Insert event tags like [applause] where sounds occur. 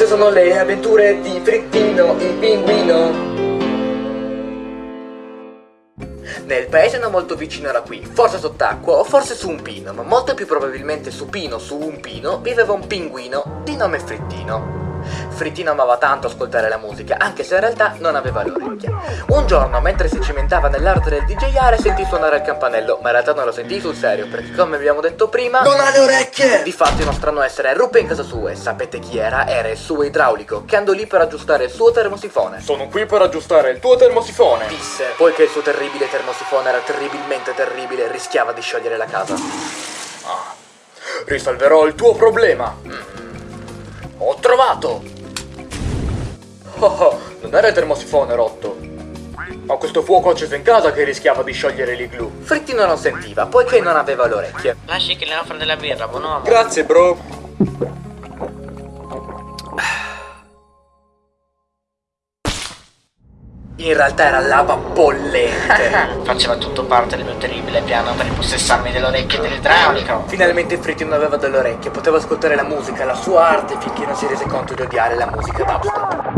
Queste sono le avventure di Frittino, il pinguino. Nel paese non molto vicino era qui, forse sott'acqua o forse su un pino, ma molto più probabilmente su pino su un pino, viveva un pinguino di nome Frittino. Frittino amava tanto ascoltare la musica, anche se in realtà non aveva le orecchie. Un giorno, mentre si cimentava nell'arte del DJare, sentì suonare il campanello, ma in realtà non lo sentì sul serio, perché come abbiamo detto prima... Non ha le orecchie! Difatti uno strano essere ruppe in casa sua e sapete chi era? Era il suo idraulico, che andò lì per aggiustare il suo termosifone. Sono qui per aggiustare il tuo termosifone. Disse, poiché il suo terribile termosifone era terribilmente terribile rischiava di sciogliere la casa. Ah, risolverò il tuo problema. Mm. Ho trovato! Oh, oh, non era il termosifone rotto. Ma questo fuoco acceso in casa che rischiava di sciogliere l'igloo. Frittino non sentiva, poiché non aveva le orecchie. Lasci che le offra della birra, buon uomo. Grazie, bro. In realtà era lava bollente. [laughs] Faceva tutto parte del mio terribile piano per impossessarmi delle orecchie dell'idraulico. Finalmente Frittino aveva delle orecchie, poteva ascoltare la musica, la sua arte, finché non si rese conto di odiare la musica dubstep.